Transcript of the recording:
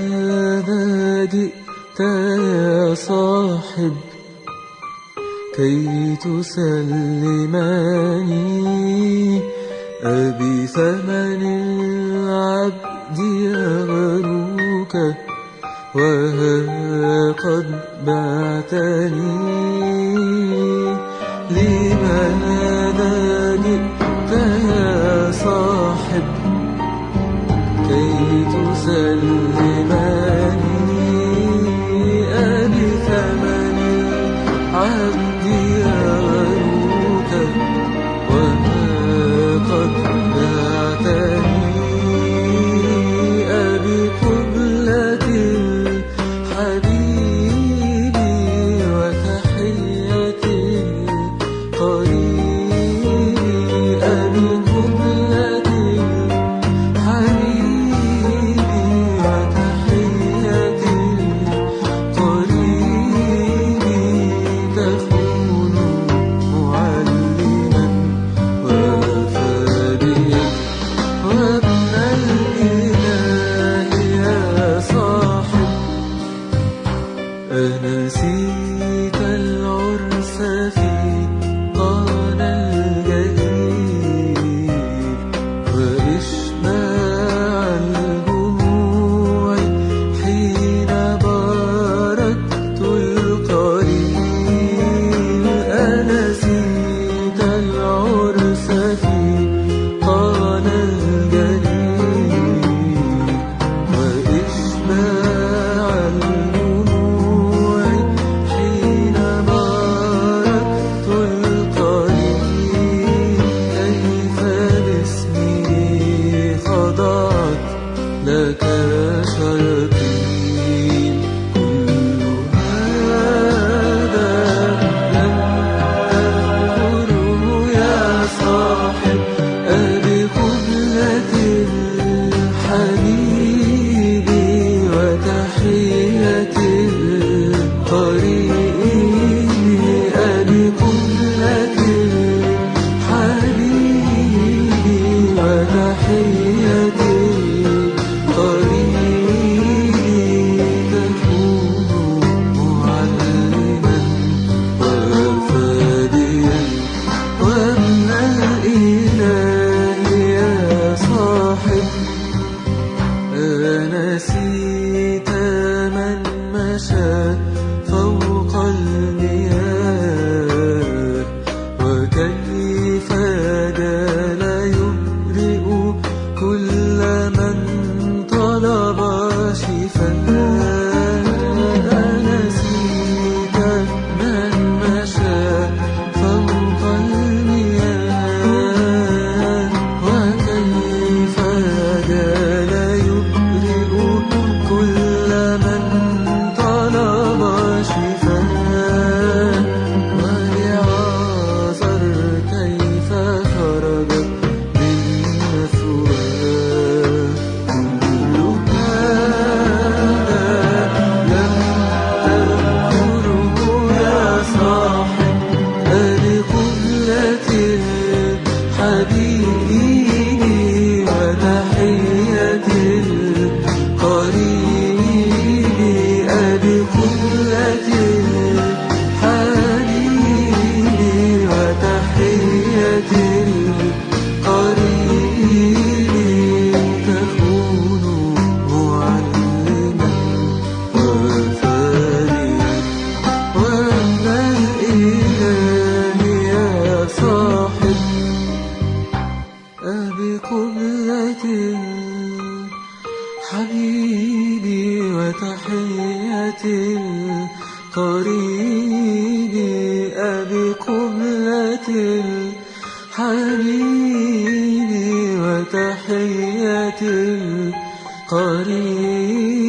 لماذا جئت يا صاحب كي تسلمني. أبي ثمن العبد يغروك وها قد بعتني kalbi Hari. 一份 حبيبي وتحياتي القريب أبي قبلة حبيبي وتحياتي القريب.